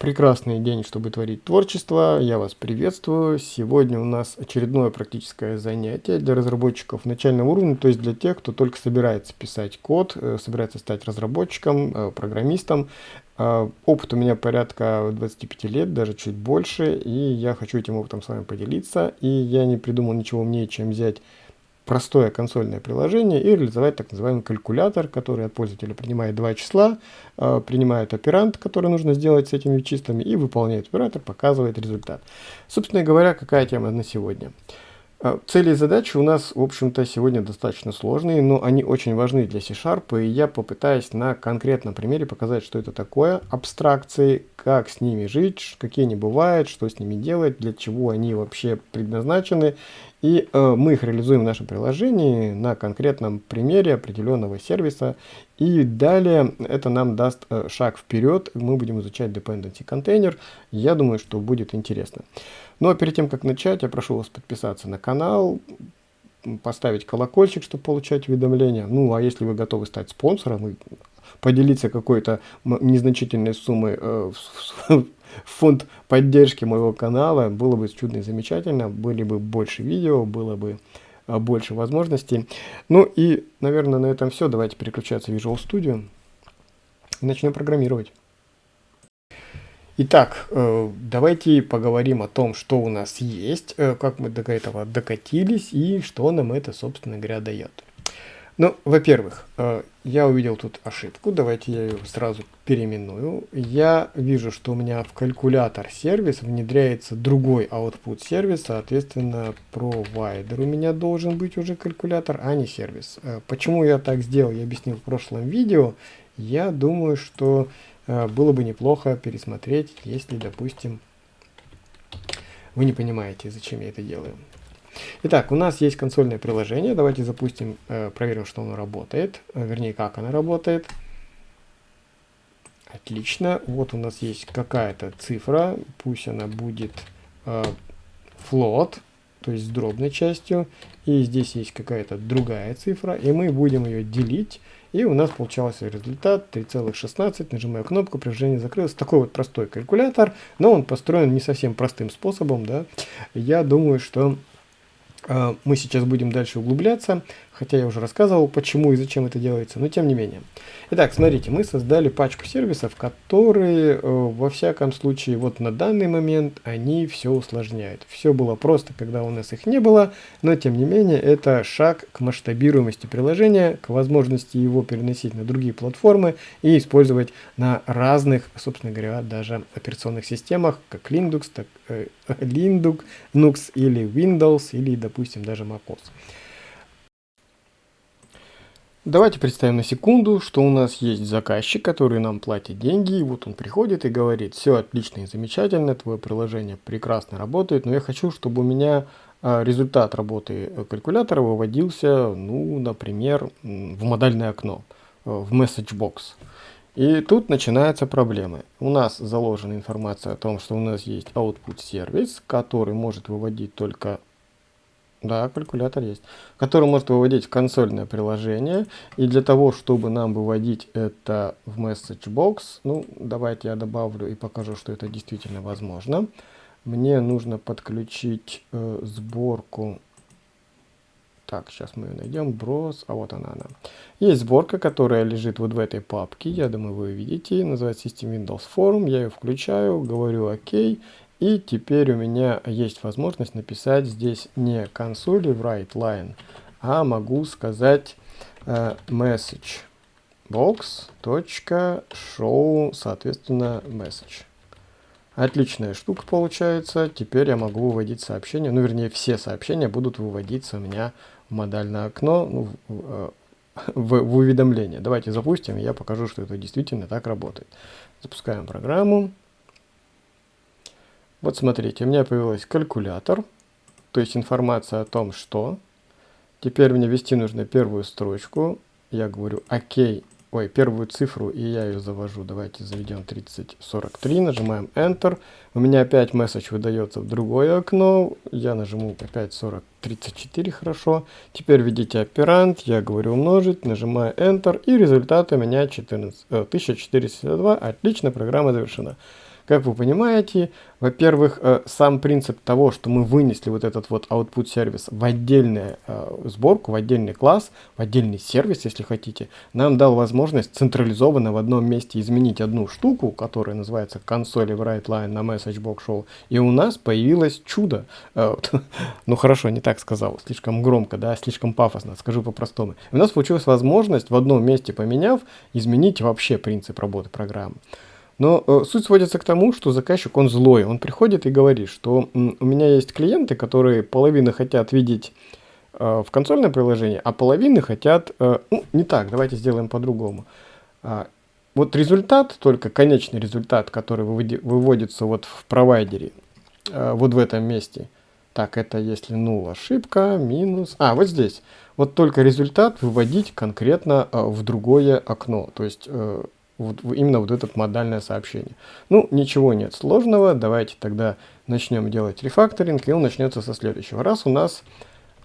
Прекрасный день, чтобы творить творчество. Я вас приветствую. Сегодня у нас очередное практическое занятие для разработчиков начального уровня, то есть для тех, кто только собирается писать код, э, собирается стать разработчиком, э, программистом. Э, опыт у меня порядка 25 лет, даже чуть больше, и я хочу этим опытом с вами поделиться. И я не придумал ничего умнее, чем взять простое консольное приложение и реализовать так называемый калькулятор, который от пользователя принимает два числа, э, принимает оперант, который нужно сделать с этими числами, и выполняет оператор, показывает результат. Собственно говоря, какая тема на сегодня? Э, цели и задачи у нас, в общем-то, сегодня достаточно сложные, но они очень важны для C-Sharp, и я попытаюсь на конкретном примере показать, что это такое, абстракции, как с ними жить, какие они бывают, что с ними делать, для чего они вообще предназначены, и э, мы их реализуем в нашем приложении на конкретном примере определенного сервиса. И далее это нам даст э, шаг вперед. Мы будем изучать dependency контейнер. Я думаю, что будет интересно. Но ну, а перед тем, как начать, я прошу вас подписаться на канал, поставить колокольчик, чтобы получать уведомления. Ну, а если вы готовы стать спонсором и поделиться какой-то незначительной суммой э, в, фонд поддержки моего канала. Было бы чудно и замечательно, были бы больше видео, было бы а, больше возможностей. Ну и, наверное, на этом все. Давайте переключаться в Visual Studio и начнем программировать. Итак, э, давайте поговорим о том, что у нас есть, э, как мы до этого докатились и что нам это, собственно говоря, дает. Ну, во-первых, э, я увидел тут ошибку, давайте я ее сразу переименую. Я вижу, что у меня в калькулятор сервис внедряется другой output сервис, соответственно, провайдер у меня должен быть уже калькулятор, а не сервис. Почему я так сделал, я объяснил в прошлом видео. Я думаю, что было бы неплохо пересмотреть, если, допустим, вы не понимаете, зачем я это делаю. Итак, у нас есть консольное приложение. Давайте запустим, э, проверим, что оно работает. Э, вернее, как оно работает. Отлично. Вот у нас есть какая-то цифра. Пусть она будет э, float, то есть с дробной частью. И здесь есть какая-то другая цифра. И мы будем ее делить. И у нас получался результат 3,16. Нажимаю кнопку, приложение закрылось. Такой вот простой калькулятор, но он построен не совсем простым способом. Да? Я думаю, что а, мы сейчас будем дальше углубляться, хотя я уже рассказывал, почему и зачем это делается, но тем не менее. Итак, смотрите, мы создали пачку сервисов, которые, э, во всяком случае, вот на данный момент, они все усложняют. Все было просто, когда у нас их не было, но тем не менее, это шаг к масштабируемости приложения, к возможности его переносить на другие платформы и использовать на разных, собственно говоря, даже операционных системах, как Linux, так э, Linux, Linux или Windows, или, допустим, даже MacOS. Давайте представим на секунду, что у нас есть заказчик, который нам платит деньги, и вот он приходит и говорит, все отлично и замечательно, твое приложение прекрасно работает, но я хочу, чтобы у меня а, результат работы калькулятора выводился, ну, например, в модальное окно, э, в message box. И тут начинаются проблемы. У нас заложена информация о том, что у нас есть output сервис, который может выводить только да, калькулятор есть, который может выводить в консольное приложение. И для того, чтобы нам выводить это в message box, ну, давайте я добавлю и покажу, что это действительно возможно. Мне нужно подключить э, сборку. Так, сейчас мы ее найдем. Брос, а вот она, она. Есть сборка, которая лежит вот в этой папке. Я думаю, вы увидите. Называется System Windows Forum. Я ее включаю, говорю ОК. И теперь у меня есть возможность написать здесь не консоли write line, а могу сказать э, message box show, соответственно, message. Отличная штука получается. Теперь я могу выводить сообщения. Ну, вернее, все сообщения будут выводиться у меня в модальное окно, ну, в, э, в, в уведомление. Давайте запустим, и я покажу, что это действительно так работает. Запускаем программу. Вот смотрите, у меня появился калькулятор, то есть информация о том, что. Теперь мне ввести нужно первую строчку. Я говорю ОК, ой, первую цифру, и я ее завожу. Давайте заведем 3043, нажимаем Enter. У меня опять месседж выдается в другое окно. Я нажму опять 4034, хорошо. Теперь введите оперант, я говорю умножить, нажимаю Enter, и результат у меня 14, э, 1462. Отлично, программа завершена. Как вы понимаете, во-первых, э, сам принцип того, что мы вынесли вот этот вот output сервис в отдельную э, сборку, в отдельный класс, в отдельный сервис, если хотите, нам дал возможность централизованно в одном месте изменить одну штуку, которая называется console write line на message box show, и у нас появилось чудо. Э, ну хорошо, не так сказал, слишком громко, да, слишком пафосно, скажу по-простому. У нас получилась возможность в одном месте поменяв, изменить вообще принцип работы программы. Но э, суть сводится к тому, что заказчик, он злой. Он приходит и говорит, что у меня есть клиенты, которые половину хотят видеть э, в консольное приложение, а половины хотят... Э, ну, не так, давайте сделаем по-другому. А, вот результат, только конечный результат, который выводи, выводится вот в провайдере, э, вот в этом месте. Так, это если нул ошибка, минус... А, вот здесь. Вот только результат выводить конкретно э, в другое окно. То есть... Э, вот, именно вот это модальное сообщение. Ну, ничего нет сложного, давайте тогда начнем делать рефакторинг, и он начнется со следующего. Раз у нас,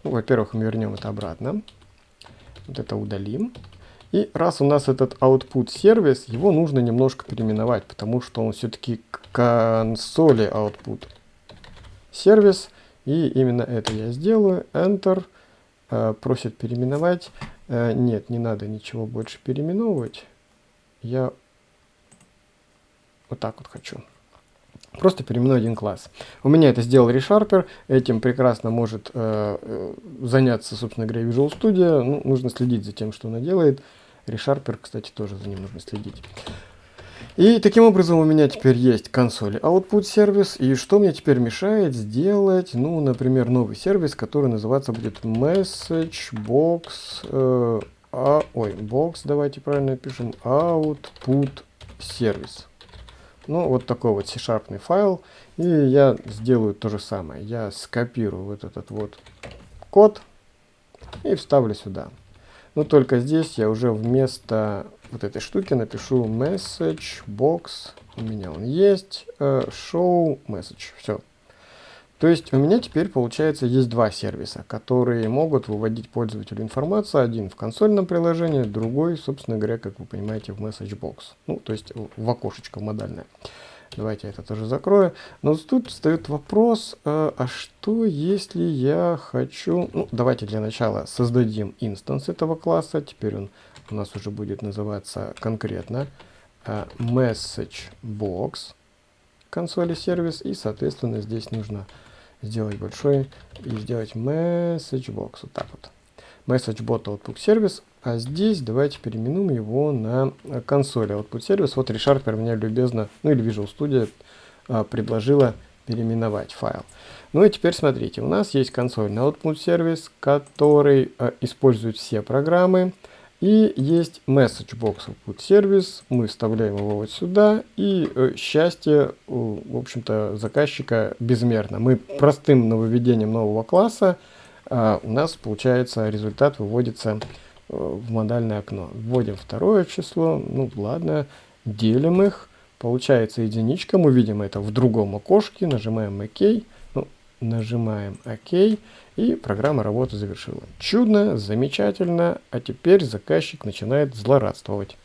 ну, во-первых, мы вернем это обратно, вот это удалим. И раз у нас этот output сервис, его нужно немножко переименовать, потому что он все-таки консоли output сервис, и именно это я сделаю, Enter, э, просит переименовать, э, нет, не надо ничего больше переименовывать, я вот так вот хочу. Просто переименую один класс. У меня это сделал ReSharper, этим прекрасно может э, э, заняться, собственно говоря, Visual Studio. Ну, нужно следить за тем, что она делает. ReSharper, кстати, тоже за ним нужно следить. И таким образом у меня теперь есть консоль Output сервис. И что мне теперь мешает сделать, ну, например, новый сервис, который называться будет MessageBox э, а, ой, box, давайте правильно пишем, output сервис. Ну, вот такой вот C-sharpный файл. И я сделаю то же самое. Я скопирую вот этот вот код и вставлю сюда. Но только здесь я уже вместо вот этой штуки напишу message box. У меня он есть. Uh, show message. Все. То есть у меня теперь получается есть два сервиса, которые могут выводить пользователю информацию. Один в консольном приложении, другой, собственно говоря, как вы понимаете, в MessageBox. Ну, то есть в окошечко модальное. Давайте я это тоже закрою. Но тут встает вопрос, э, а что если я хочу... Ну, давайте для начала создадим инстанс этого класса. Теперь он у нас уже будет называться конкретно э, MessageBox консоли сервис. И, соответственно, здесь нужно сделать большой и сделать message box. Вот так вот. Message bot output сервис. А здесь давайте переименуем его на консоль output сервис. Вот ReSharper меня любезно, ну или Visual Studio а, предложила переименовать файл. Ну и теперь смотрите, у нас есть консольный output сервис, который а, использует все программы. И есть message box output сервис, мы вставляем его вот сюда, и э, счастье, в общем-то, заказчика безмерно. Мы простым нововведением нового класса, э, у нас получается результат выводится э, в модальное окно. Вводим второе число, ну ладно, делим их, получается единичка, мы видим это в другом окошке, нажимаем ОК, ну, нажимаем ОК, и программа работы завершила. Чудно, замечательно, а теперь заказчик начинает злорадствовать.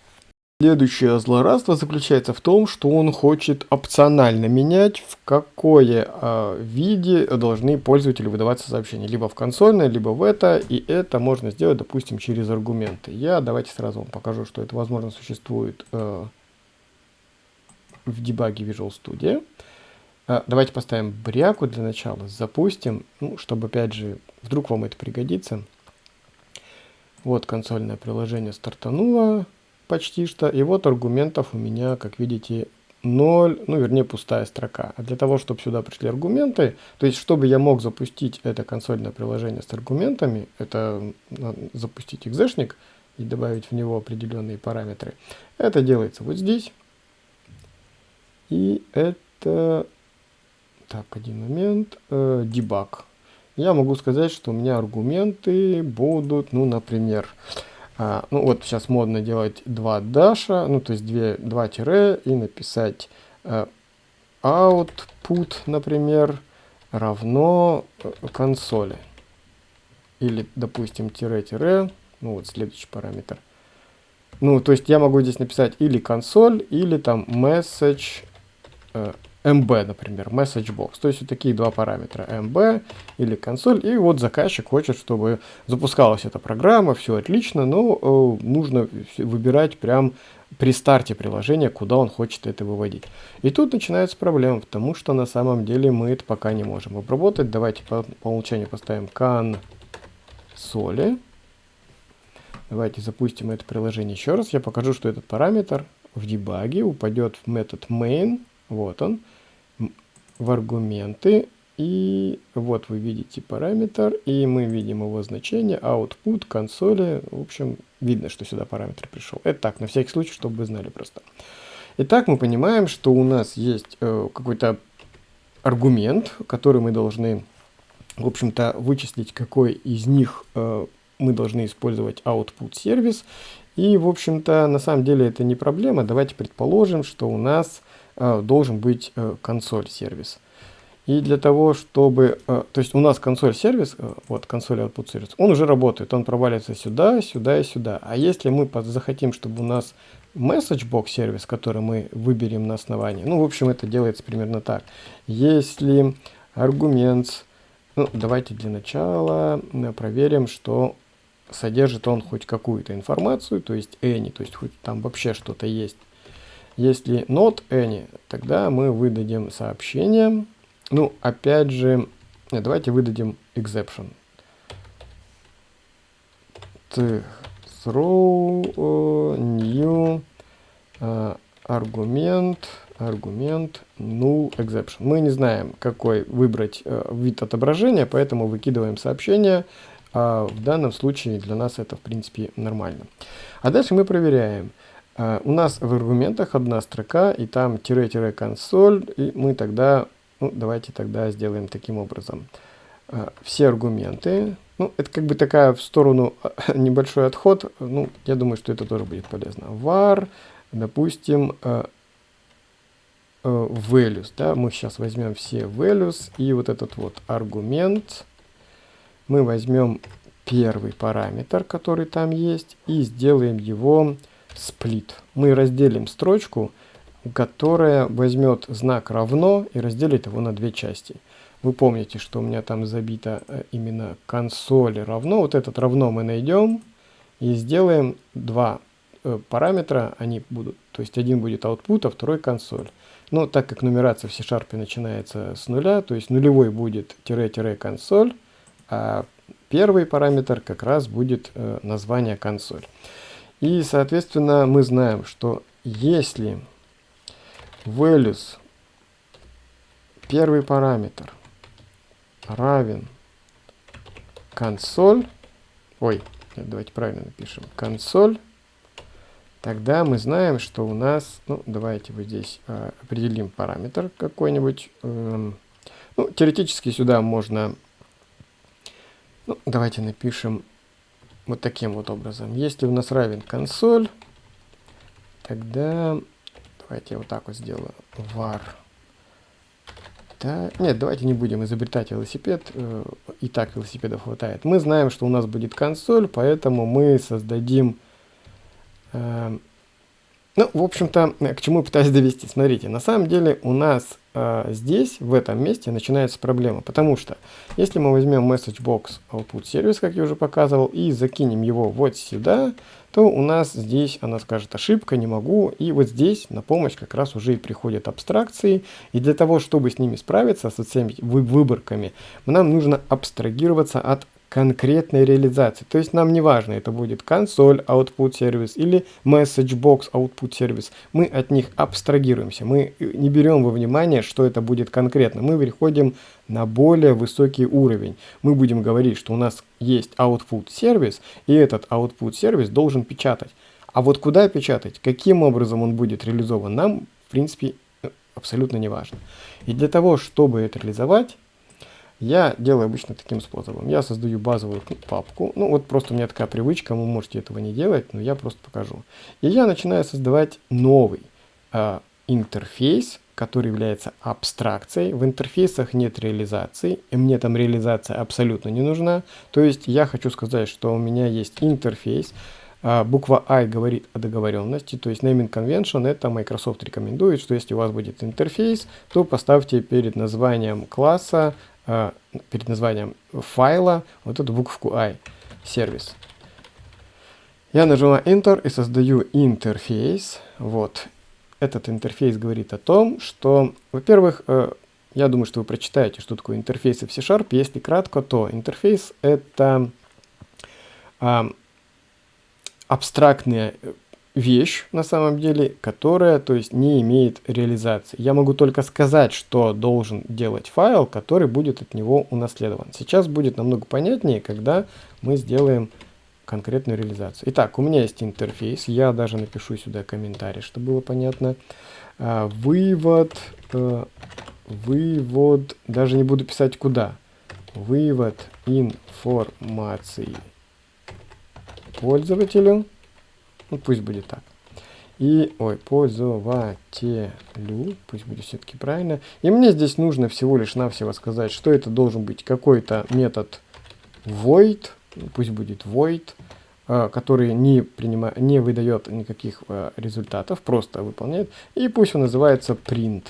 Следующее злорадство заключается в том, что он хочет опционально менять, в какое э, виде должны пользователи выдаваться сообщения. Либо в консольное, либо в это. И это можно сделать, допустим, через аргументы. Я давайте сразу вам покажу, что это возможно существует э, в дебаге Visual Studio. А, давайте поставим бряку для начала, запустим, ну, чтобы опять же, вдруг вам это пригодится. Вот консольное приложение стартануло почти что, и вот аргументов у меня, как видите, 0, ну вернее пустая строка. А для того, чтобы сюда пришли аргументы, то есть чтобы я мог запустить это консольное приложение с аргументами, это запустить экзешник и добавить в него определенные параметры, это делается вот здесь. И это так, один момент. Э, дебаг. Я могу сказать, что у меня аргументы будут, ну, например, а, ну вот сейчас модно делать два даша, ну то есть две, два тире и написать а, output, например, равно э, консоли. Или, допустим, тире-тире, ну вот следующий параметр. Ну, то есть я могу здесь написать или консоль, или там message э, MB, например, message box. То есть вот такие два параметра, MB или консоль. И вот заказчик хочет, чтобы запускалась эта программа, все отлично, но э, нужно выбирать прям при старте приложения, куда он хочет это выводить. И тут начинается проблема, потому что на самом деле мы это пока не можем обработать. Давайте по, по умолчанию поставим консоли. Давайте запустим это приложение еще раз. Я покажу, что этот параметр в дебаге упадет в метод main. Вот он. В аргументы. И вот вы видите параметр. И мы видим его значение. Output консоли. В общем, видно, что сюда параметр пришел. Это так, на всякий случай, чтобы вы знали просто. Итак, мы понимаем, что у нас есть э, какой-то аргумент, который мы должны, в общем-то, вычислить, какой из них э, мы должны использовать output сервис. И, в общем-то, на самом деле это не проблема. Давайте предположим, что у нас должен быть э, консоль сервис. И для того, чтобы... Э, то есть у нас консоль сервис, э, вот консоль output сервис, он уже работает. Он проваливается сюда, сюда и сюда. А если мы захотим, чтобы у нас message box сервис, который мы выберем на основании, ну, в общем, это делается примерно так. Если аргумент... Ну, давайте для начала проверим, что содержит он хоть какую-то информацию, то есть any, то есть хоть там вообще что-то есть. Если not any, тогда мы выдадим сообщение. Ну, опять же, нет, давайте выдадим exception. Throw uh, new аргумент, аргумент null exception. Мы не знаем, какой выбрать uh, вид отображения, поэтому выкидываем сообщение а в данном случае для нас это, в принципе, нормально. А дальше мы проверяем. А, у нас в аргументах одна строка, и там тире-консоль, и мы тогда, ну, давайте тогда сделаем таким образом. А, все аргументы, ну, это как бы такая в сторону небольшой отход, ну, я думаю, что это тоже будет полезно. var, допустим, а, values, да, мы сейчас возьмем все values, и вот этот вот аргумент, мы возьмем первый параметр, который там есть, и сделаем его сплит. Мы разделим строчку, которая возьмет знак равно и разделит его на две части. Вы помните, что у меня там забито э, именно консоль равно. Вот этот равно мы найдем и сделаем два э, параметра. Они будут, то есть один будет output, а второй консоль. Но так как нумерация в C-Sharp начинается с нуля, то есть нулевой будет тире-консоль, а первый параметр как раз будет э, название консоль. И, соответственно, мы знаем, что если values, первый параметр, равен консоль, ой, давайте правильно напишем, консоль, тогда мы знаем, что у нас, ну, давайте вот здесь э, определим параметр какой-нибудь. Э, ну, теоретически сюда можно ну, давайте напишем вот таким вот образом. Если у нас равен консоль, тогда давайте я вот так вот сделаю. var. Да, нет, давайте не будем изобретать велосипед. Э, и так велосипедов хватает. Мы знаем, что у нас будет консоль, поэтому мы создадим... Э, ну, в общем-то, к чему пытаюсь довести. Смотрите, на самом деле у нас а, здесь, в этом месте, начинается проблема. Потому что, если мы возьмем MessageBox Output Service, как я уже показывал, и закинем его вот сюда, то у нас здесь она скажет ошибка, не могу. И вот здесь на помощь как раз уже и приходят абстракции. И для того, чтобы с ними справиться, со всеми выборками, нам нужно абстрагироваться от конкретной реализации. То есть нам не важно, это будет консоль output сервис или message box output сервис. Мы от них абстрагируемся. Мы не берем во внимание, что это будет конкретно. Мы переходим на более высокий уровень. Мы будем говорить, что у нас есть output сервис, и этот output сервис должен печатать. А вот куда печатать, каким образом он будет реализован, нам, в принципе, абсолютно не важно. И для того, чтобы это реализовать, я делаю обычно таким способом. Я создаю базовую папку. Ну, вот просто у меня такая привычка, вы можете этого не делать, но я просто покажу. И я начинаю создавать новый э, интерфейс, который является абстракцией. В интерфейсах нет реализации, и мне там реализация абсолютно не нужна. То есть я хочу сказать, что у меня есть интерфейс, А, буква I говорит о договоренности, то есть naming convention это Microsoft рекомендует, что если у вас будет интерфейс, то поставьте перед названием класса, а, перед названием файла вот эту букву I, сервис. Я нажимаю Enter и создаю интерфейс. Вот. Этот интерфейс говорит о том, что, во-первых, э, я думаю, что вы прочитаете, что такое интерфейсы в C-Sharp. Если кратко, то интерфейс — это абстрактная э, вещь на самом деле, которая, то есть, не имеет реализации. Я могу только сказать, что должен делать файл, который будет от него унаследован. Сейчас будет намного понятнее, когда мы сделаем конкретную реализацию. Итак, у меня есть интерфейс, я даже напишу сюда комментарий, чтобы было понятно. А, вывод, э, вывод, даже не буду писать куда. Вывод информации пользователю, ну пусть будет так, и, ой, пользователю, пусть будет все-таки правильно, и мне здесь нужно всего лишь навсего сказать, что это должен быть какой-то метод void, пусть будет void, а, который не, принимает, не выдает никаких а, результатов, просто выполняет, и пусть он называется print.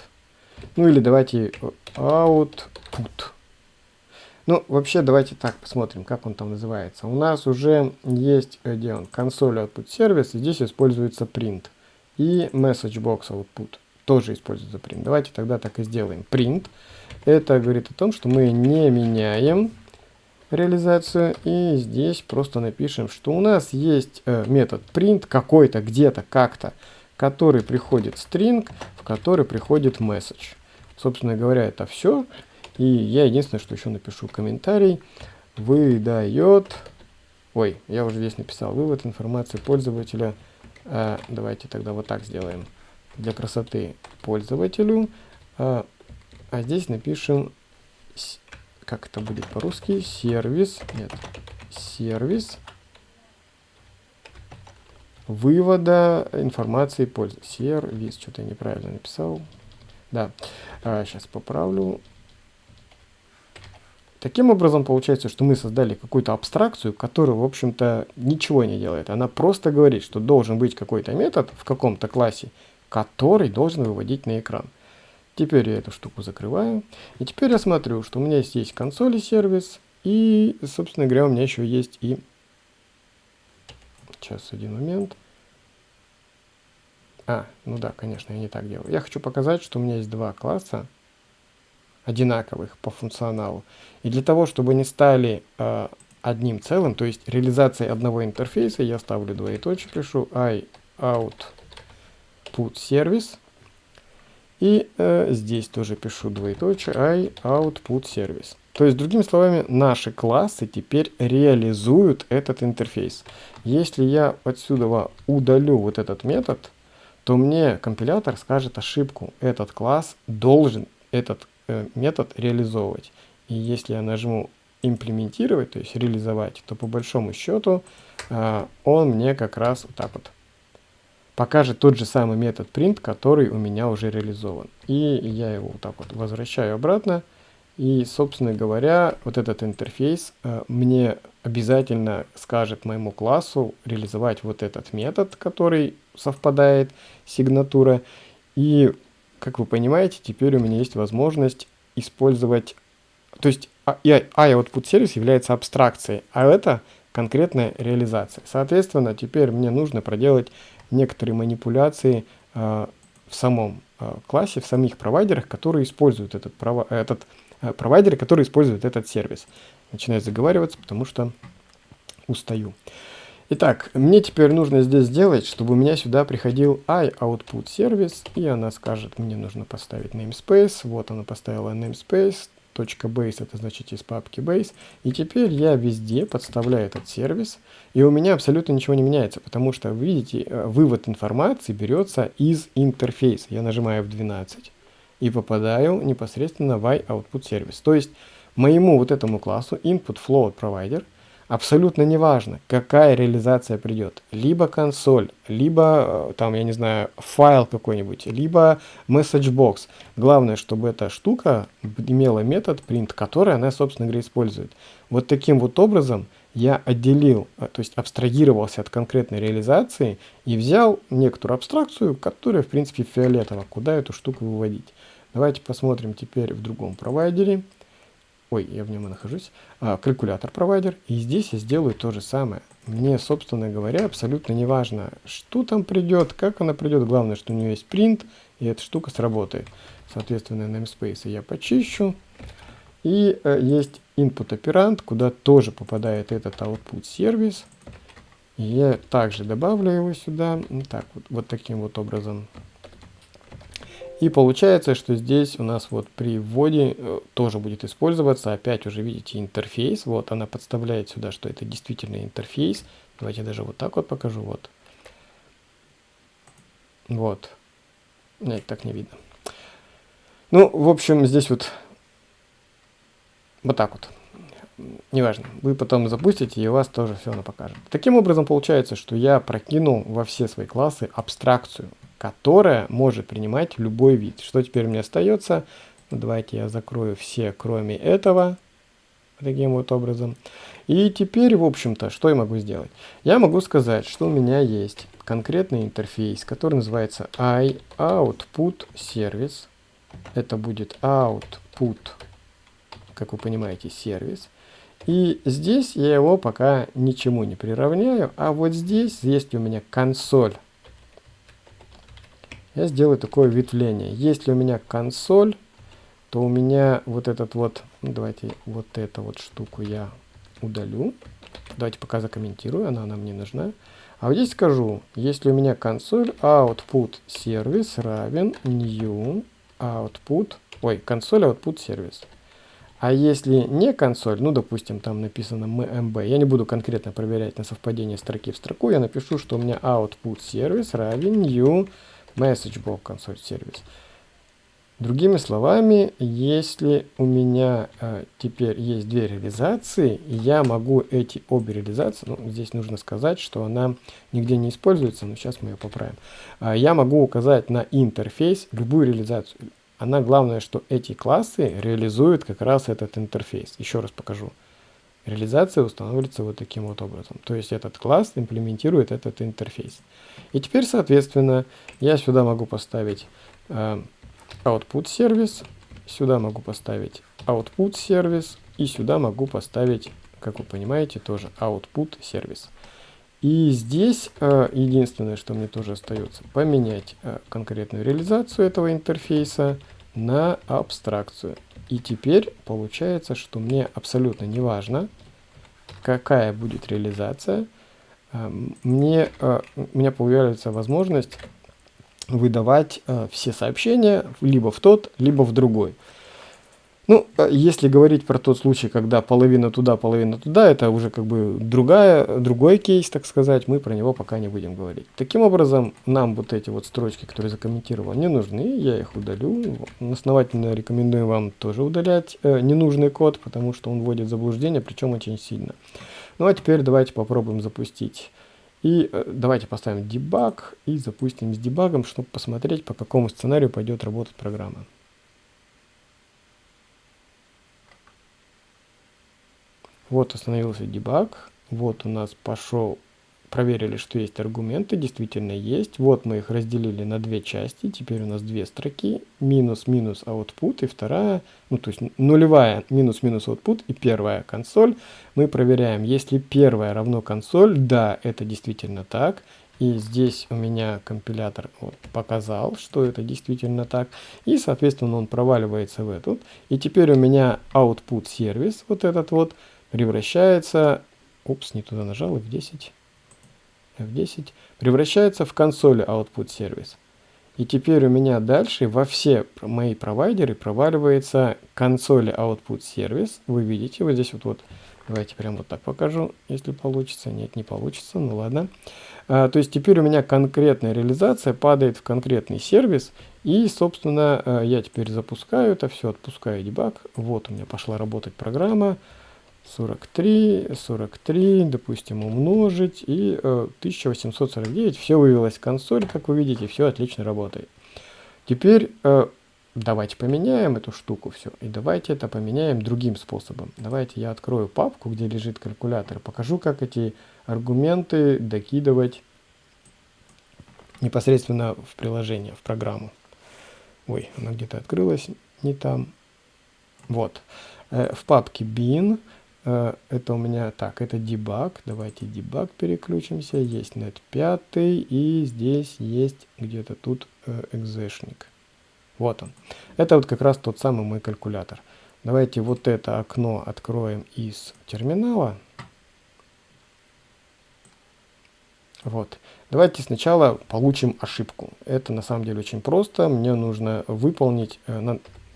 Ну или давайте output. Ну, вообще, давайте так посмотрим, как он там называется. У нас уже есть, э, где он, консоль output сервис, здесь используется print. И message box output тоже используется print. Давайте тогда так и сделаем. Print. Это говорит о том, что мы не меняем реализацию. И здесь просто напишем, что у нас есть э, метод print какой-то, где-то, как-то, который приходит string, в который приходит message. Собственно говоря, это все. И я единственное, что еще напишу комментарий, выдает, ой, я уже здесь написал, вывод информации пользователя, э, давайте тогда вот так сделаем, для красоты пользователю, э, а здесь напишем, как это будет по-русски, сервис, нет, сервис вывода информации пользователя, сервис, что-то я неправильно написал, да, э, сейчас поправлю, Таким образом, получается, что мы создали какую-то абстракцию, которая, в общем-то, ничего не делает. Она просто говорит, что должен быть какой-то метод в каком-то классе, который должен выводить на экран. Теперь я эту штуку закрываю. И теперь я смотрю, что у меня здесь есть консоль сервис. И, собственно говоря, у меня еще есть и... Сейчас, один момент. А, ну да, конечно, я не так делаю. Я хочу показать, что у меня есть два класса одинаковых по функционалу. И для того, чтобы они стали э, одним целым, то есть реализацией одного интерфейса, я ставлю двоеточие, пишу i out put service. И э, здесь тоже пишу двоеточие i output service. То есть, другими словами, наши классы теперь реализуют этот интерфейс. Если я отсюда удалю вот этот метод, то мне компилятор скажет ошибку. Этот класс должен этот метод реализовывать. И если я нажму имплементировать, то есть реализовать, то по большому счету э, он мне как раз вот так вот покажет тот же самый метод print, который у меня уже реализован. И я его вот так вот возвращаю обратно. И, собственно говоря, вот этот интерфейс э, мне обязательно скажет моему классу реализовать вот этот метод, который совпадает сигнатура. И как вы понимаете, теперь у меня есть возможность использовать... То есть I-output сервис является абстракцией, а это конкретная реализация. Соответственно, теперь мне нужно проделать некоторые манипуляции э, в самом э, классе, в самих провайдерах, которые используют этот, прово этот э, провайдеры, которые используют этот сервис. Начинаю заговариваться, потому что устаю. Итак, мне теперь нужно здесь сделать, чтобы у меня сюда приходил iOutput сервис, и она скажет, мне нужно поставить namespace, вот она поставила namespace, .base это значит из папки base, и теперь я везде подставляю этот сервис, и у меня абсолютно ничего не меняется, потому что, видите, э, вывод информации берется из интерфейса. Я нажимаю F12 и попадаю непосредственно в iOutput сервис. То есть моему вот этому классу input float provider – абсолютно неважно, какая реализация придет. Либо консоль, либо, э, там, я не знаю, файл какой-нибудь, либо message box. Главное, чтобы эта штука имела метод print, который она, собственно говоря, использует. Вот таким вот образом я отделил, а, то есть абстрагировался от конкретной реализации и взял некоторую абстракцию, которая в принципе фиолетово, куда эту штуку выводить. Давайте посмотрим теперь в другом провайдере. Ой, я в нем и нахожусь. А, калькулятор провайдер. И здесь я сделаю то же самое. Мне, собственно говоря, абсолютно не важно, что там придет, как она придет. Главное, что у нее есть принт, и эта штука сработает. Соответственно, namespace я почищу. И э, есть input оперант, куда тоже попадает этот output сервис. Я также добавлю его сюда. Так, вот, вот таким вот образом. И получается, что здесь у нас вот при вводе э, тоже будет использоваться, опять уже видите интерфейс, вот она подставляет сюда, что это действительно интерфейс. Давайте даже вот так вот покажу, вот. Вот. Нет, так не видно. Ну, в общем, здесь вот вот так вот. Неважно, вы потом запустите, и у вас тоже все оно покажет. Таким образом, получается, что я прокинул во все свои классы абстракцию, которая может принимать любой вид. Что теперь мне остается? Ну, давайте я закрою все, кроме этого, таким вот образом. И теперь, в общем-то, что я могу сделать? Я могу сказать, что у меня есть конкретный интерфейс, который называется iOutput service. Это будет output как вы понимаете, сервис. И здесь я его пока ничему не приравняю, а вот здесь, есть у меня консоль, я сделаю такое ветвление. Если у меня консоль, то у меня вот этот вот, ну, давайте вот эту вот штуку я удалю. Давайте пока закомментирую, она нам не нужна. А вот здесь скажу, если у меня консоль output сервис равен new output, ой, консоль output сервис. А если не консоль, ну, допустим, там написано MB, я не буду конкретно проверять на совпадение строки в строку, я напишу, что у меня output сервис равен new messagebox консоль сервис. Другими словами, если у меня э, теперь есть две реализации, я могу эти обе реализации, ну, здесь нужно сказать, что она нигде не используется, но сейчас мы ее поправим. Э, я могу указать на интерфейс любую реализацию она главное, что эти классы реализуют как раз этот интерфейс. Еще раз покажу. Реализация устанавливается вот таким вот образом. То есть этот класс имплементирует этот интерфейс. И теперь, соответственно, я сюда могу поставить э, output сервис, сюда могу поставить output сервис, и сюда могу поставить, как вы понимаете, тоже output сервис. И здесь э, единственное, что мне тоже остается, поменять э, конкретную реализацию этого интерфейса на абстракцию. И теперь получается, что мне абсолютно не важно, какая будет реализация. Э, мне, э, у меня появляется возможность выдавать э, все сообщения либо в тот, либо в другой. Ну, а если говорить про тот случай, когда половина туда, половина туда, это уже как бы другая, другой кейс, так сказать, мы про него пока не будем говорить. Таким образом, нам вот эти вот строчки, которые закомментировал, не нужны, я их удалю. Основательно рекомендую вам тоже удалять э, ненужный код, потому что он вводит в заблуждение, причем очень сильно. Ну а теперь давайте попробуем запустить. И э, давайте поставим дебаг и запустим с дебагом, чтобы посмотреть, по какому сценарию пойдет работать программа. Вот остановился дебаг. Вот у нас пошел, проверили, что есть аргументы, действительно есть. Вот мы их разделили на две части. Теперь у нас две строки. Минус, минус, output. И вторая, ну то есть нулевая, минус, минус, output. И первая консоль. Мы проверяем, если первая равно консоль, да, это действительно так. И здесь у меня компилятор вот, показал, что это действительно так. И, соответственно, он проваливается в эту. И теперь у меня output сервис, вот этот вот, превращается, упс, не туда нажал, F10, F10, превращается в консоль output сервис. И теперь у меня дальше во все мои провайдеры проваливается консоль output сервис. Вы видите, вот здесь вот, вот давайте прямо вот так покажу, если получится. Нет, не получится, ну ладно. А, то есть теперь у меня конкретная реализация падает в конкретный сервис. И, собственно, а, я теперь запускаю это все, отпускаю дебаг. Вот у меня пошла работать программа. 43, 43, допустим, умножить, и э, 1849, все вывелось в консоль, как вы видите, все отлично работает. Теперь, э, давайте поменяем эту штуку все. И давайте это поменяем другим способом. Давайте я открою папку, где лежит калькулятор. Покажу, как эти аргументы докидывать непосредственно в приложение, в программу. Ой, она где-то открылась, не там. Вот. Э, в папке bin это у меня, так, это debug. Давайте debug переключимся. Есть net 5 и здесь есть где-то тут э, экзешник. Вот он. Это вот как раз тот самый мой калькулятор. Давайте вот это окно откроем из терминала. Вот. Давайте сначала получим ошибку. Это на самом деле очень просто. Мне нужно выполнить...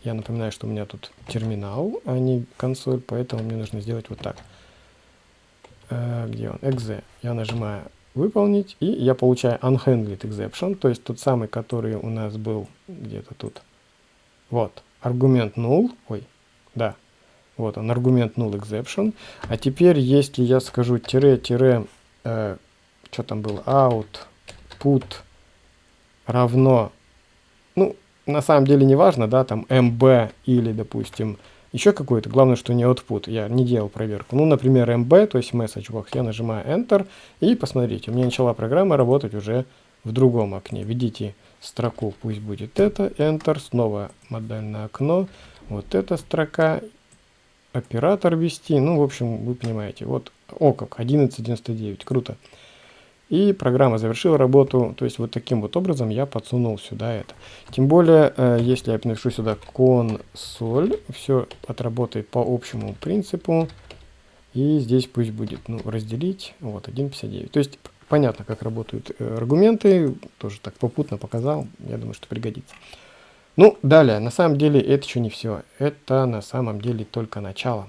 Я напоминаю, что у меня тут терминал, а не консоль, поэтому мне нужно сделать вот так. Э, где он? exe. Я нажимаю выполнить, и я получаю unhandled exception, то есть тот самый, который у нас был где-то тут. Вот, аргумент null, ой, да, вот он, аргумент null exception. А теперь, если я скажу тире-тире э, что там было, out, put равно, на самом деле не важно, да, там mb или, допустим, еще какой-то, главное, что не output, я не делал проверку. Ну, например, mb, то есть message box, я нажимаю enter, и посмотрите, у меня начала программа работать уже в другом окне. Введите строку, пусть будет это, enter, снова модальное окно, вот эта строка, оператор ввести, ну, в общем, вы понимаете, вот, о как, 11.99, круто. И программа завершила работу, то есть вот таким вот образом я подсунул сюда это. Тем более, э, если я напишу сюда консоль, все отработает по общему принципу. И здесь пусть будет ну, разделить, вот 1.59. То есть понятно, как работают э, аргументы, тоже так попутно показал, я думаю, что пригодится. Ну, далее, на самом деле это еще не все, это на самом деле только начало.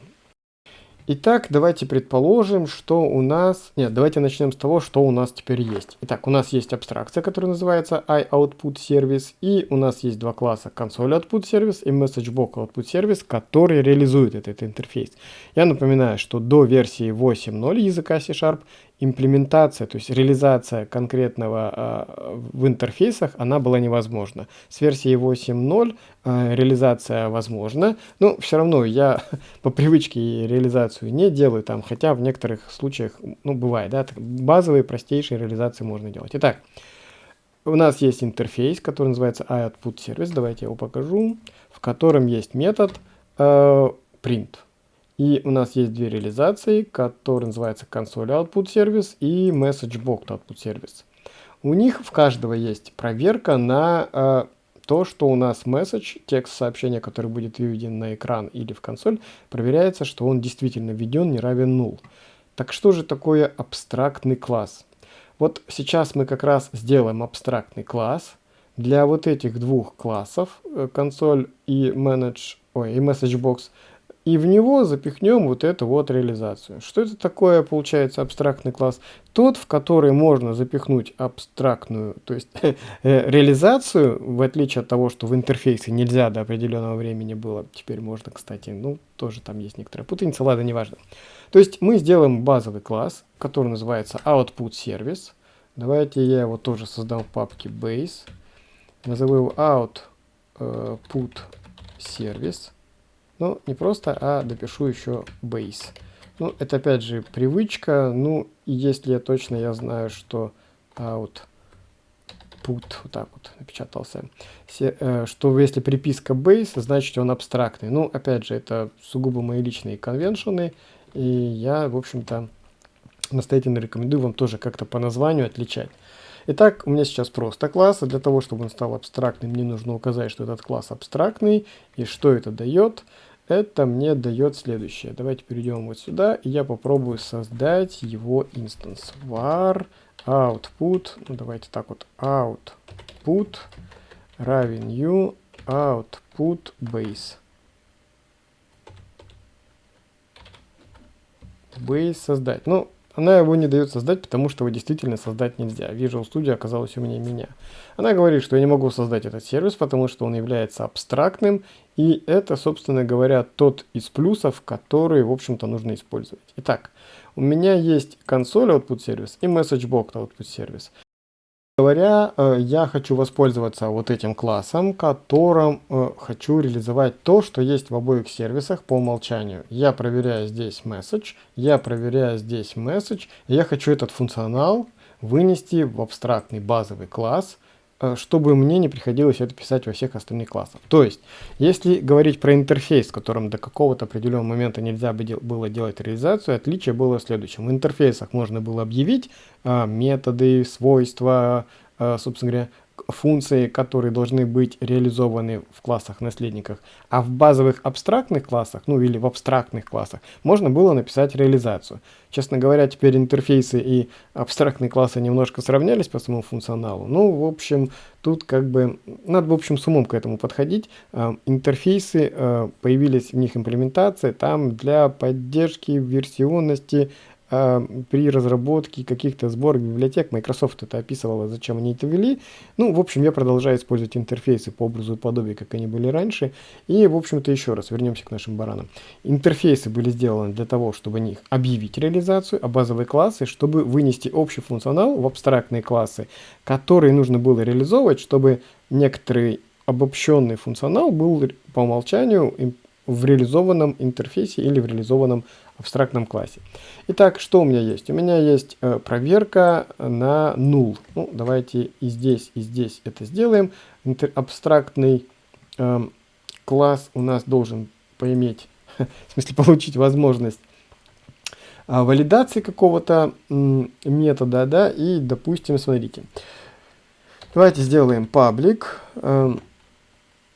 Итак, давайте предположим, что у нас... Нет, давайте начнем с того, что у нас теперь есть. Итак, у нас есть абстракция, которая называется iOutputService, и у нас есть два класса ConsoleOutputService и MessageBox которые реализуют этот интерфейс. Я напоминаю, что до версии 8.0 языка C-Sharp имплементация, то есть реализация конкретного э, в интерфейсах, она была невозможна. С версией 8.0 э, реализация возможна, но все равно я по привычке реализацию не делаю там, хотя в некоторых случаях, ну, бывает, да, базовые, простейшие реализации можно делать. Итак, у нас есть интерфейс, который называется iOutputService, давайте я его покажу, в котором есть метод э, print. И у нас есть две реализации, которые называются консоль output сервис и message box output сервис. У них в каждого есть проверка на э, то, что у нас message, текст сообщения, который будет выведен на экран или в консоль, проверяется, что он действительно введен не равен null. Так что же такое абстрактный класс? Вот сейчас мы как раз сделаем абстрактный класс для вот этих двух классов, э, консоль и manage, ой, и message box, и в него запихнем вот эту вот реализацию. Что это такое, получается, абстрактный класс? Тот, в который можно запихнуть абстрактную, то есть э, реализацию, в отличие от того, что в интерфейсе нельзя до определенного времени было, теперь можно, кстати, ну, тоже там есть некоторая путаница, ладно, неважно. То есть мы сделаем базовый класс, который называется output service. Давайте я его тоже создам в папке base. Назову его output э, service. Ну, не просто, а допишу еще base. Ну, это опять же привычка. Ну, и если я точно, я знаю, что out put, вот так вот напечатался, Се, э, что если приписка base, значит он абстрактный. Ну, опять же, это сугубо мои личные конвеншены, и я, в общем-то, настоятельно рекомендую вам тоже как-то по названию отличать. Итак, у меня сейчас просто класс, а для того, чтобы он стал абстрактным, мне нужно указать, что этот класс абстрактный, и что это дает. Это мне дает следующее. Давайте перейдем вот сюда, и я попробую создать его инстанс. var output, ну давайте так вот, output равен new output base. Base создать. Ну, она его не дает создать, потому что его действительно создать нельзя. Visual Studio оказалось у меня меня. Она говорит, что я не могу создать этот сервис, потому что он является абстрактным, и это, собственно говоря, тот из плюсов, которые, в общем-то, нужно использовать. Итак, у меня есть консоль output сервис и message box output сервис. Говоря, э, я хочу воспользоваться вот этим классом, которым э, хочу реализовать то, что есть в обоих сервисах по умолчанию. Я проверяю здесь message, я проверяю здесь message, и я хочу этот функционал вынести в абстрактный базовый класс, чтобы мне не приходилось это писать во всех остальных классах. То есть, если говорить про интерфейс, в котором до какого-то определенного момента нельзя было делать реализацию, отличие было в следующем. В интерфейсах можно было объявить а, методы, свойства, а, собственно говоря, функции, которые должны быть реализованы в классах наследниках, а в базовых абстрактных классах, ну или в абстрактных классах, можно было написать реализацию. Честно говоря, теперь интерфейсы и абстрактные классы немножко сравнялись по своему функционалу. Ну, в общем, тут как бы надо, в общем, с умом к этому подходить. Э, интерфейсы, э, появились в них имплементации, там для поддержки версионности при разработке каких-то сборок библиотек Microsoft это описывала, зачем они это ввели. Ну, в общем, я продолжаю использовать интерфейсы по образу и подобию, как они были раньше. И, в общем-то, еще раз вернемся к нашим баранам. Интерфейсы были сделаны для того, чтобы них объявить реализацию, а базовые классы, чтобы вынести общий функционал в абстрактные классы, которые нужно было реализовывать, чтобы некоторый обобщенный функционал был по умолчанию в реализованном интерфейсе или в реализованном абстрактном классе. Итак, что у меня есть? У меня есть э, проверка на null. Ну, давайте и здесь, и здесь это сделаем. Интер абстрактный э, класс у нас должен поиметь, в смысле получить возможность э, валидации какого-то э, метода, да, и, допустим, смотрите, давайте сделаем public. Э,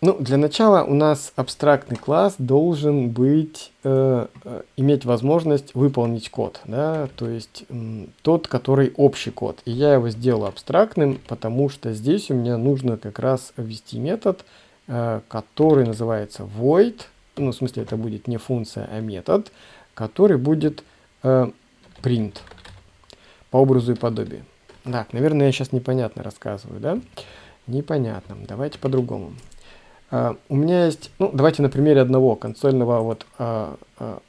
ну, для начала у нас абстрактный класс должен быть, э, э, иметь возможность выполнить код, да, то есть э, тот, который общий код. И я его сделал абстрактным, потому что здесь у меня нужно как раз ввести метод, э, который называется void, ну, в смысле это будет не функция, а метод, который будет э, print по образу и подобию. Так, наверное, я сейчас непонятно рассказываю, да? Непонятно. Давайте по-другому. Uh, у меня есть, ну, давайте на примере одного консольного вот uh,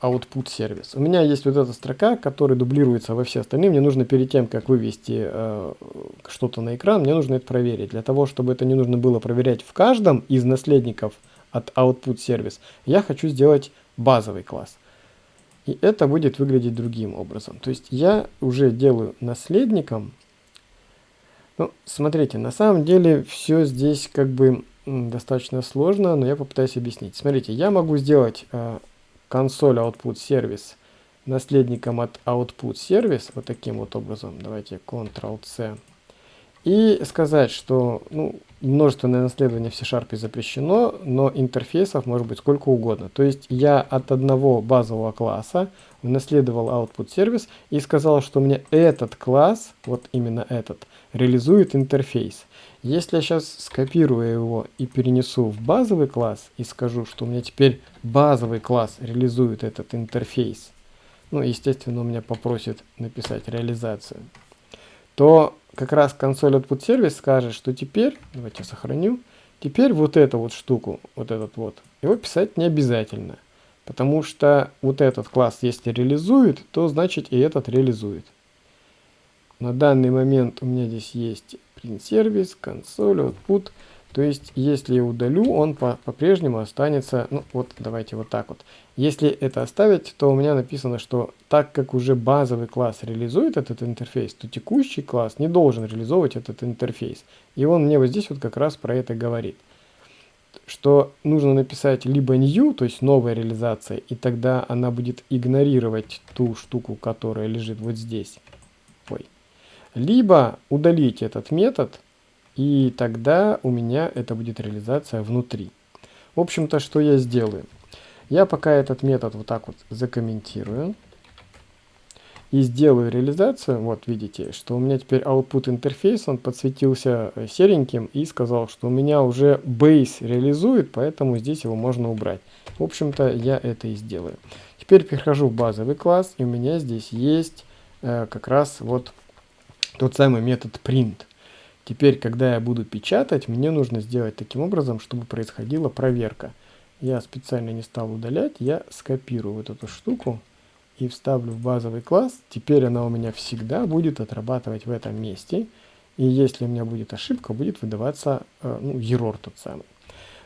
output сервис. У меня есть вот эта строка, которая дублируется во все остальные. Мне нужно перед тем, как вывести что-то на экран, мне нужно это проверить. Для того, чтобы это не нужно было проверять в каждом из наследников от output сервис, я хочу сделать базовый класс. И это будет выглядеть другим образом. То есть я уже делаю наследником. Ну, смотрите, на самом деле все здесь как бы достаточно сложно, но я попытаюсь объяснить. Смотрите, я могу сделать э, консоль output сервис наследником от output сервис вот таким вот образом. Давайте Ctrl-C. И сказать, что ну, множественное наследование в C-Sharp запрещено, но интерфейсов может быть сколько угодно. То есть я от одного базового класса унаследовал output сервис и сказал, что мне этот класс, вот именно этот, реализует интерфейс. Если я сейчас скопирую его и перенесу в базовый класс и скажу, что у меня теперь базовый класс реализует этот интерфейс, ну, естественно, у меня попросит написать реализацию, то как раз консоль output сервис скажет, что теперь, давайте сохраню, теперь вот эту вот штуку, вот этот вот, его писать не обязательно. Потому что вот этот класс, если реализует, то значит и этот реализует. На данный момент у меня здесь есть print сервис, консоль, output. То есть, если я удалю, он по-прежнему по останется, ну вот давайте вот так вот. Если это оставить, то у меня написано, что так как уже базовый класс реализует этот интерфейс, то текущий класс не должен реализовывать этот интерфейс. И он мне вот здесь вот как раз про это говорит. Что нужно написать либо new, то есть новая реализация, и тогда она будет игнорировать ту штуку, которая лежит вот здесь. Ой. Либо удалить этот метод, и тогда у меня это будет реализация внутри. В общем-то, что я сделаю? Я пока этот метод вот так вот закомментирую и сделаю реализацию. Вот видите, что у меня теперь output интерфейс, он подсветился э, сереньким и сказал, что у меня уже base реализует, поэтому здесь его можно убрать. В общем-то, я это и сделаю. Теперь перехожу в базовый класс, и у меня здесь есть э, как раз вот тот самый метод print. Теперь, когда я буду печатать, мне нужно сделать таким образом, чтобы происходила проверка. Я специально не стал удалять, я скопирую вот эту штуку и вставлю в базовый класс. Теперь она у меня всегда будет отрабатывать в этом месте. И если у меня будет ошибка, будет выдаваться э, ну, error тот самый.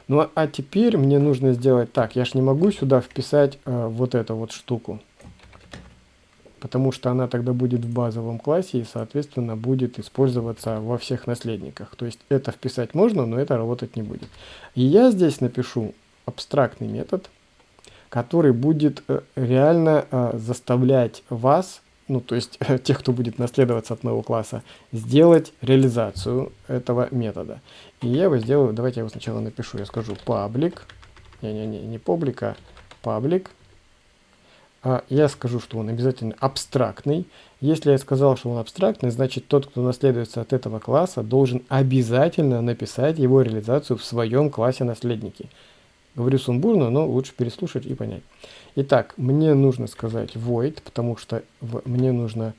Ну а, теперь мне нужно сделать так. Я ж не могу сюда вписать э, вот эту вот штуку. Потому что она тогда будет в базовом классе и, соответственно, будет использоваться во всех наследниках. То есть это вписать можно, но это работать не будет. И я здесь напишу абстрактный метод, который будет э, реально э, заставлять вас ну, то есть тех, кто будет наследоваться от моего класса, сделать реализацию этого метода. И я его сделаю, давайте я его сначала напишу, я скажу public, не-не-не, не public, а public. А я скажу, что он обязательно абстрактный. Если я сказал, что он абстрактный, значит тот, кто наследуется от этого класса, должен обязательно написать его реализацию в своем классе наследники. Говорю сумбурно, но лучше переслушать и понять. Итак, мне нужно сказать void, потому что в, мне нужно...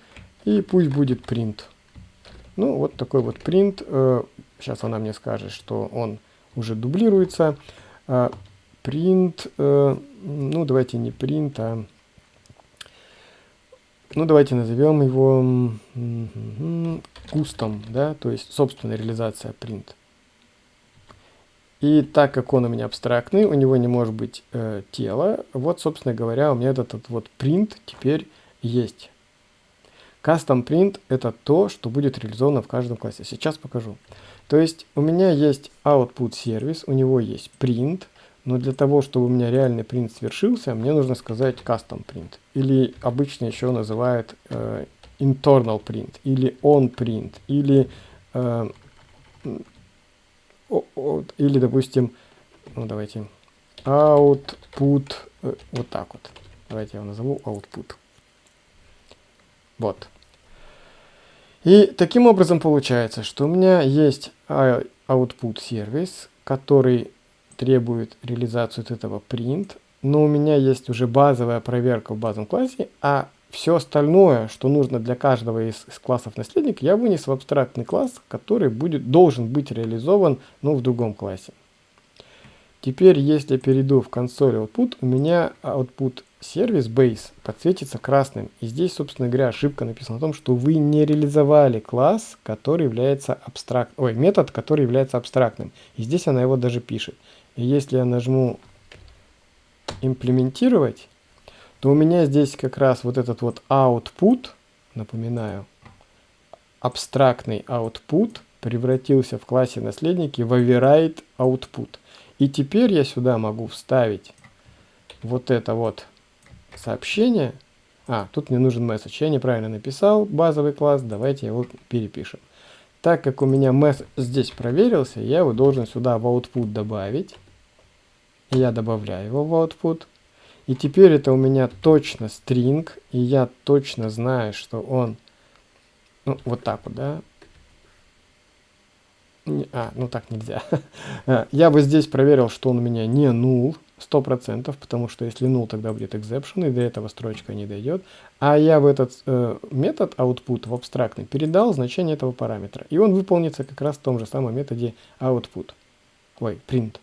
И пусть будет print. Ну, вот такой вот print. Э, сейчас она мне скажет, что он уже дублируется. Э, print, э, ну, давайте не print, а... Ну, давайте назовем его custom, да, то есть собственная реализация print. И так как он у меня абстрактный, у него не может быть э, тела, вот, собственно говоря, у меня этот, этот вот print теперь есть. Custom print это то, что будет реализовано в каждом классе. Сейчас покажу. То есть у меня есть output сервис, у него есть print, но для того, чтобы у меня реальный print свершился, мне нужно сказать custom print. Или обычно еще называют э, internal print, или on print, или э, или, допустим, ну давайте, output, э, вот так вот. Давайте я его назову output. Вот. И таким образом получается, что у меня есть output сервис, который требует реализацию от этого print, но у меня есть уже базовая проверка в базовом классе, а все остальное, что нужно для каждого из, из классов наследник, я вынес в абстрактный класс, который будет, должен быть реализован ну, в другом классе. Теперь, если перейду в консоль output, у меня output сервис base подсветится красным. И здесь, собственно говоря, ошибка написана о том, что вы не реализовали класс, который является абстракт... Ой, метод, который является абстрактным. И здесь она его даже пишет. И если я нажму имплементировать, то у меня здесь как раз вот этот вот output, напоминаю, абстрактный output превратился в классе наследники в override output. И теперь я сюда могу вставить вот это вот сообщение. А, тут мне нужен message. Я неправильно написал базовый класс, давайте его перепишем. Так как у меня message здесь проверился, я его должен сюда в output добавить. Я добавляю его в output. И теперь это у меня точно string, и я точно знаю, что он, ну, вот так вот, да. А, ну так нельзя. А, я бы здесь проверил, что он у меня не null, 100%, потому что если null, тогда будет exception, и до этого строчка не дойдет. А я в этот э, метод output в абстрактный передал значение этого параметра. И он выполнится как раз в том же самом методе output. Ой, print.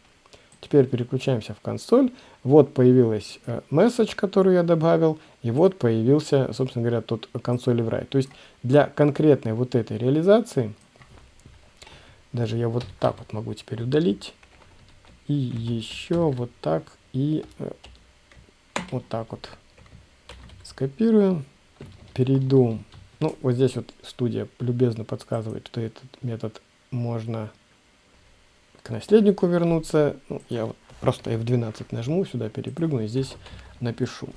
Теперь переключаемся в консоль. Вот появилась э, message, который я добавил, и вот появился, собственно говоря, тот консоль write. То есть для конкретной вот этой реализации, даже я вот так вот могу теперь удалить, и еще вот так, и э, вот так вот скопируем, перейду, ну вот здесь вот студия любезно подсказывает, что этот метод можно к наследнику вернуться. Ну, я вот просто F12 нажму, сюда перепрыгну и здесь напишу.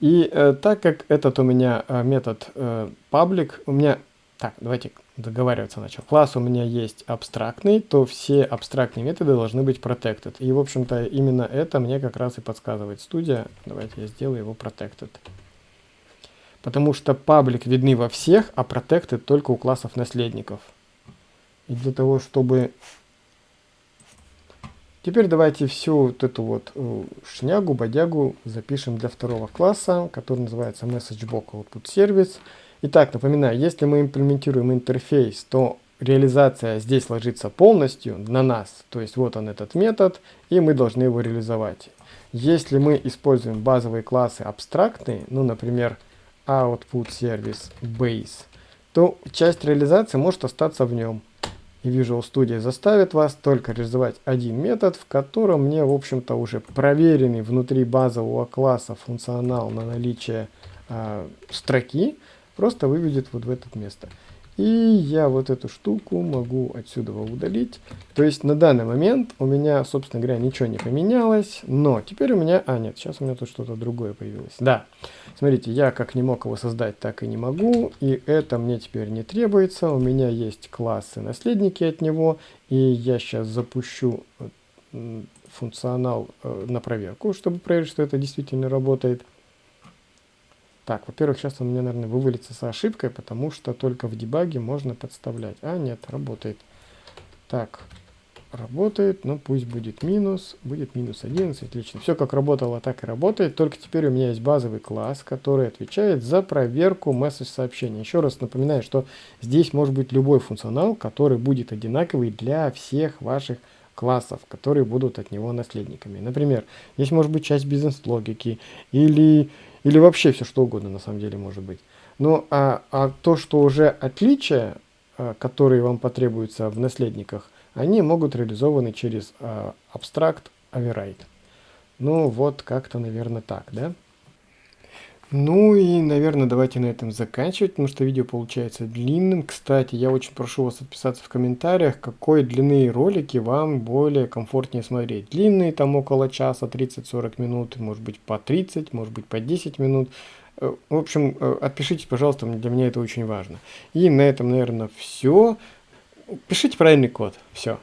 И э, так как этот у меня э, метод э, public, у меня... Так, давайте договариваться начал. Класс у меня есть абстрактный, то все абстрактные методы должны быть protected. И, в общем-то, именно это мне как раз и подсказывает студия. Давайте я сделаю его protected. Потому что паблик видны во всех, а protected только у классов наследников. И для того, чтобы Теперь давайте всю вот эту вот э, шнягу, бодягу запишем для второго класса, который называется MessageBox Output Service. Итак, напоминаю, если мы имплементируем интерфейс, то реализация здесь ложится полностью на нас. То есть вот он этот метод, и мы должны его реализовать. Если мы используем базовые классы абстрактные, ну, например, output service base, то часть реализации может остаться в нем. И Visual Studio заставит вас только реализовать один метод, в котором мне, в общем-то, уже проверенный внутри базового класса функционал на наличие э, строки просто выведет вот в это место. И я вот эту штуку могу отсюда удалить. То есть на данный момент у меня, собственно говоря, ничего не поменялось. Но теперь у меня... А, нет, сейчас у меня тут что-то другое появилось. Да, смотрите, я как не мог его создать, так и не могу. И это мне теперь не требуется. У меня есть классы наследники от него. И я сейчас запущу функционал э, на проверку, чтобы проверить, что это действительно работает. Так, во-первых, сейчас он у меня, наверное, вывалится с ошибкой, потому что только в дебаге можно подставлять. А, нет, работает. Так, работает, но пусть будет минус, будет минус 11, отлично. Все как работало, так и работает, только теперь у меня есть базовый класс, который отвечает за проверку месседж сообщения. Еще раз напоминаю, что здесь может быть любой функционал, который будет одинаковый для всех ваших классов, которые будут от него наследниками. Например, здесь может быть часть бизнес-логики или или вообще все что угодно на самом деле может быть. Ну а, а то, что уже отличия, а, которые вам потребуются в наследниках, они могут реализованы через а, абстракт override. Ну вот как-то, наверное, так, да? Ну и, наверное, давайте на этом заканчивать, потому что видео получается длинным. Кстати, я очень прошу вас отписаться в комментариях, какой длины ролики вам более комфортнее смотреть. Длинные, там около часа, 30-40 минут, может быть по 30, может быть по 10 минут. Э, в общем, э, отпишитесь, пожалуйста, для меня это очень важно. И на этом, наверное, все. Пишите правильный код. Все.